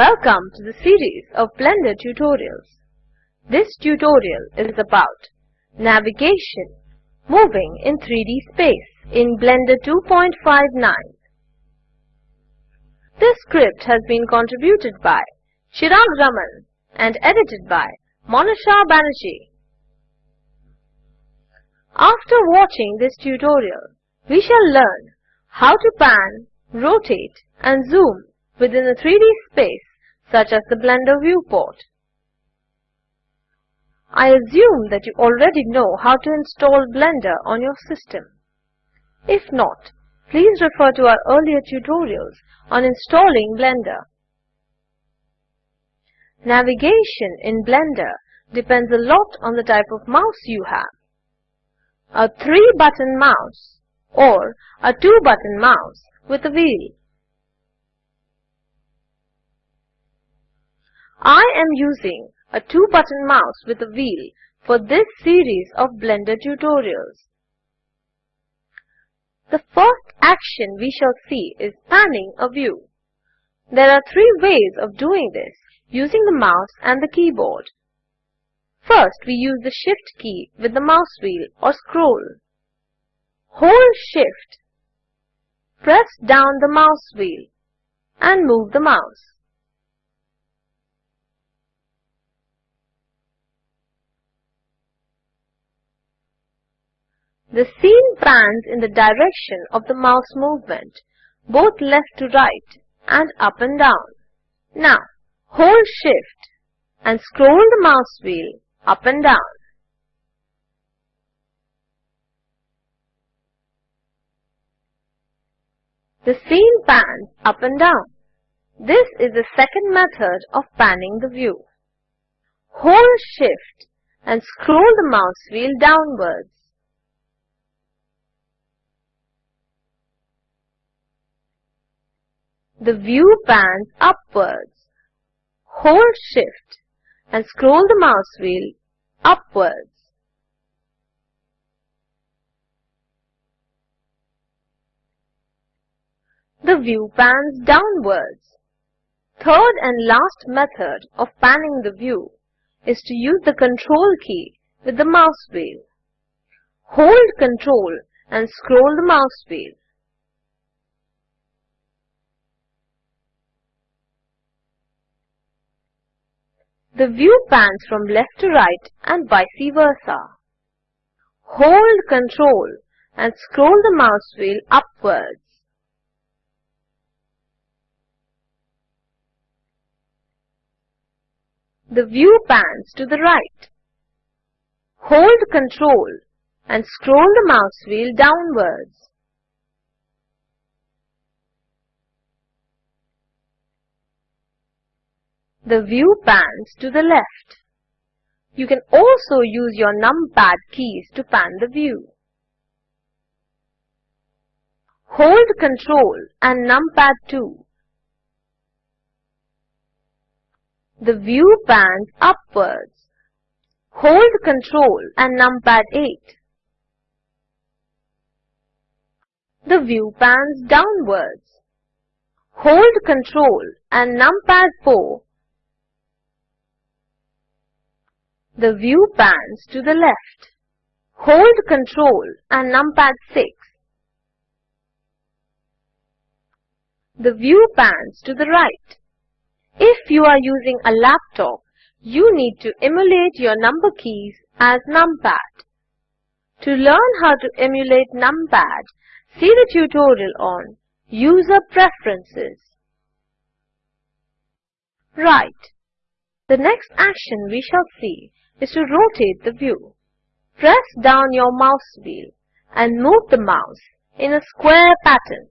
Welcome to the series of Blender tutorials. This tutorial is about navigation, moving in 3D space in Blender 2.59. This script has been contributed by Chirag Raman and edited by Monisha Banerjee. After watching this tutorial, we shall learn how to pan, rotate and zoom within a 3D space such as the Blender viewport. I assume that you already know how to install Blender on your system. If not, please refer to our earlier tutorials on installing Blender. Navigation in Blender depends a lot on the type of mouse you have. A 3-button mouse or a 2-button mouse with a wheel. I am using a 2-button mouse with a wheel for this series of Blender tutorials. The first action we shall see is panning a view. There are three ways of doing this using the mouse and the keyboard. First, we use the Shift key with the mouse wheel or scroll. Hold Shift, press down the mouse wheel and move the mouse. The scene pans in the direction of the mouse movement, both left to right and up and down. Now, hold Shift and scroll the mouse wheel up and down. The scene pans up and down. This is the second method of panning the view. Hold Shift and scroll the mouse wheel downwards. The view pans upwards. Hold Shift and scroll the mouse wheel upwards. The view pans downwards. Third and last method of panning the view is to use the control key with the mouse wheel. Hold control and scroll the mouse wheel. The view pans from left to right and vice versa. Hold Control and scroll the mouse wheel upwards. The view pans to the right. Hold Control and scroll the mouse wheel downwards. The view pans to the left. You can also use your numpad keys to pan the view. Hold Ctrl and numpad 2. The view pans upwards. Hold Ctrl and numpad 8. The view pans downwards. Hold Ctrl and numpad 4 The view pans to the left. Hold Ctrl and numpad 6. The view pans to the right. If you are using a laptop, you need to emulate your number keys as numpad. To learn how to emulate numpad, see the tutorial on User Preferences. Right. The next action we shall see is to rotate the view. Press down your mouse wheel and move the mouse in a square pattern.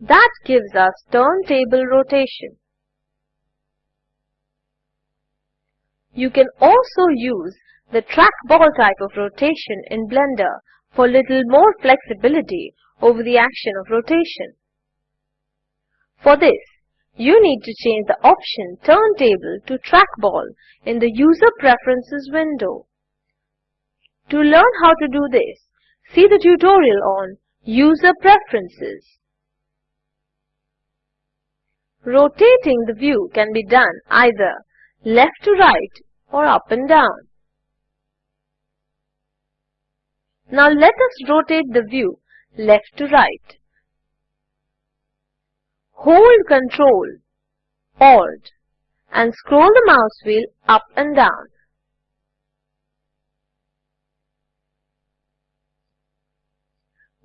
That gives us turntable rotation. You can also use the trackball type of rotation in Blender for little more flexibility over the action of rotation. For this, you need to change the option Turntable to Trackball in the User Preferences window. To learn how to do this, see the tutorial on User Preferences. Rotating the view can be done either left to right or up and down. Now let us rotate the view left to right. Hold Ctrl, Alt and scroll the mouse wheel up and down.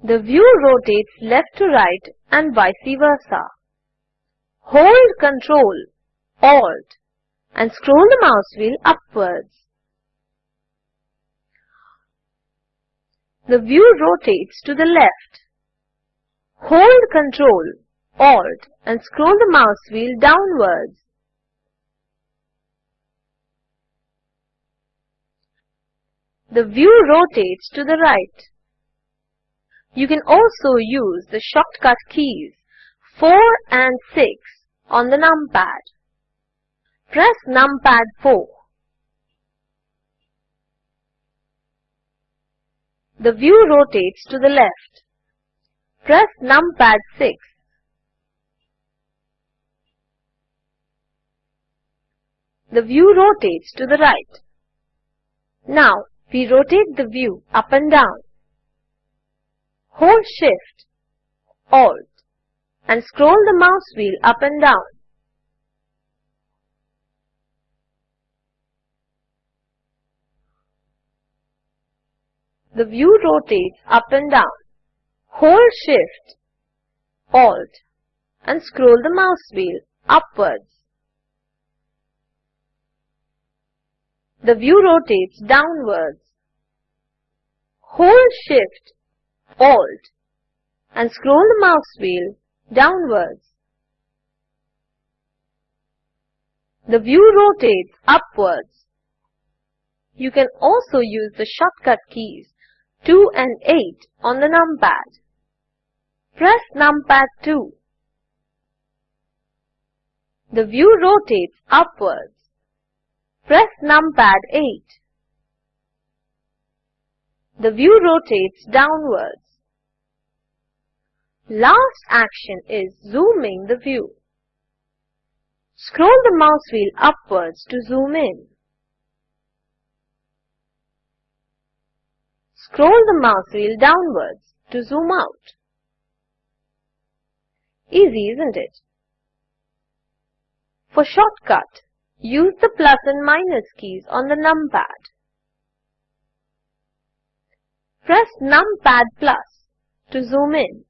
The view rotates left to right and vice versa. Hold Ctrl, Alt and scroll the mouse wheel upwards. The view rotates to the left. Hold Ctrl, Alt and scroll the mouse wheel downwards. The view rotates to the right. You can also use the shortcut keys 4 and 6 on the numpad. Press numpad 4. The view rotates to the left. Press numpad 6. The view rotates to the right. Now, we rotate the view up and down. Hold Shift, Alt and scroll the mouse wheel up and down. The view rotates up and down. Hold Shift, Alt and scroll the mouse wheel upwards. The view rotates downwards. Hold Shift, Alt and scroll the mouse wheel downwards. The view rotates upwards. You can also use the shortcut keys 2 and 8 on the numpad. Press numpad 2. The view rotates upwards. Press numpad 8. The view rotates downwards. Last action is zooming the view. Scroll the mouse wheel upwards to zoom in. Scroll the mouse wheel downwards to zoom out. Easy, isn't it? For shortcut, use the plus and minus keys on the numpad. Press numpad plus to zoom in.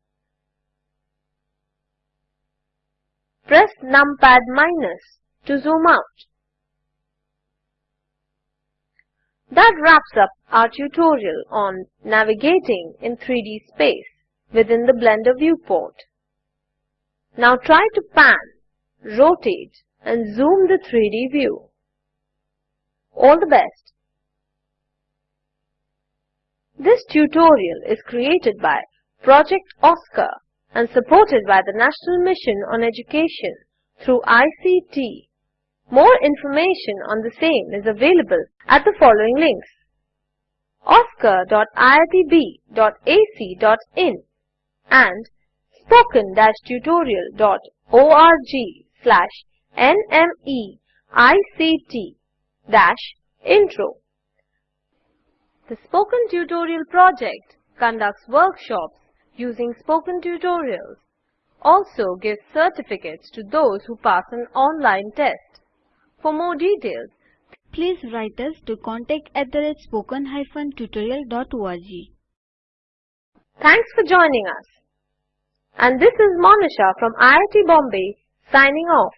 Press numpad minus to zoom out. That wraps up our tutorial on navigating in 3D space within the Blender viewport. Now try to pan, rotate and zoom the 3D view. All the best! This tutorial is created by Project OSCAR and supported by the National Mission on Education through ICT. More information on the same is available at the following links oscar.iitb.ac.in and spoken-tutorial.org slash nmeict-intro. The Spoken Tutorial project conducts workshops using spoken tutorials, also gives certificates to those who pass an online test. For more details, please write us to contact at the spoken-tutorial.org. Thanks for joining us. And this is Monisha from IIT Bombay signing off.